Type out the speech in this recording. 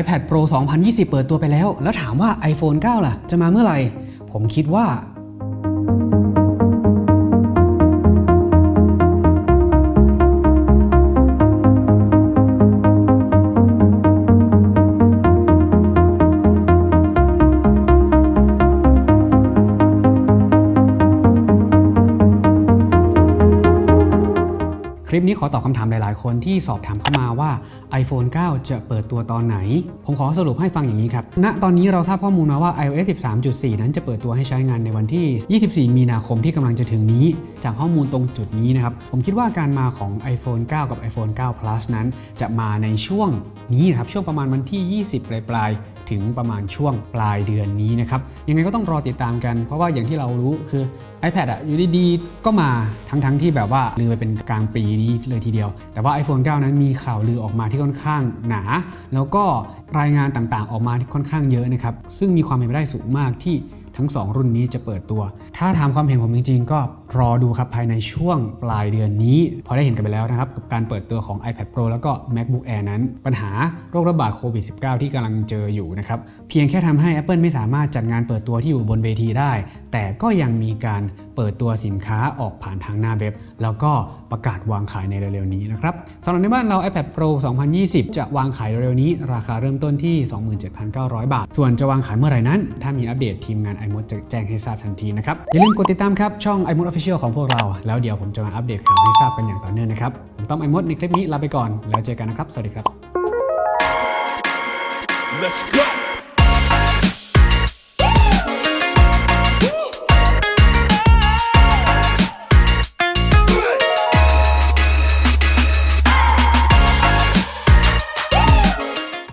iPad Pro 2020 เปิดตัวไปแล้ว แล้วถามว่า iPhone 9 ล่ะ จะมาเมื่อไหร่ ผมคิดว่า คลิปนี้ขอตอบคำถามหลาย ๆ คนที่สอบถามเข้ามาว่า iPhone 9 จะเปิดตัวตอนไหน ผมขอสรุปให้ฟังอย่างนี้ครับ ณ ตอนนี้เราทราบข้อมูลมาว่า iOS 13.4 นั้นจะเปิดตัวให้ใช้งานในวันที่ 24 มีนาคมที่กำลังจะถึงนี้ จากข้อมูลตรงจุดนี้นะครับ ผมคิดว่าการมาของ iPhone 9 กับ iPhone 9 Plus นั้น จะมาในช่วงนี้นะครับ ช่วงประมาณวันที่ 20 ปลายปลายๆถึงประมาณช่วงปลายเดือนนี้นะครับ ยังไงก็ต้องรอติดตามกัน เพราะว่าอย่างที่เรารู้คือ iPad อะอยู่ดีๆ ก็มาทั้งๆที่แบบว่าลือไปเป็นกลางปีนี้เลยทีเดียว แต่ว่า iPhone 9 นั้นมีข่าวลือออกมาที่ค่อนข้างหนา แล้วก็รายงานต่างๆ ออกมาที่ค่อนข้างเยอะนะครับ ซึ่งมีความเป็นไปได้สูงมากที่ทั้ง 2 รุ่นนี้จะเปิดตัว ถ้าถามความเห็นผมจริงๆ ก็ รอดูครับภายในช่วงปลายเดือนนี้ พอได้เห็นกันไปแล้วนะครับ กับการเปิดตัวของ iPad Pro แล้วก็ MacBook Air นั้น ปัญหาโรคระบาดโควิด -19 ที่กำลังเจออยู่นะครับ เพียงแค่ทำให้ Apple ไม่สามารถจัดงานเปิดตัวที่อยู่บนเวทีได้ แต่ก็ยังมีการเปิดตัวสินค้าออกผ่านทางหน้าเว็บ แล้วก็ประกาศวางขายในเร็วๆนี้นะครับสำหรับในบ้านเรา iPad Pro 2020 จะวางขายเร็วๆนี้ ราคาเริ่มต้นที่ 27,900 บาท ส่วนจะวางขายเมื่อไหร่นั้น ถ้ามีอัปเดตทีมงาน iMod จะแจ้งให้ทราบทันทีนะครับอย่าลืมกดติดตามครับช่อง iMod Official ของพวกเรา แล้วเดี๋ยวผมจะมาอัปเดตข่าวให้ทราบกันอย่างต่อเนื่องนะครับ ผมต้อมไอมดในคลิปนี้ลาไปก่อน แล้วเจอกันนะครับ สวัสดีครับ Let's go.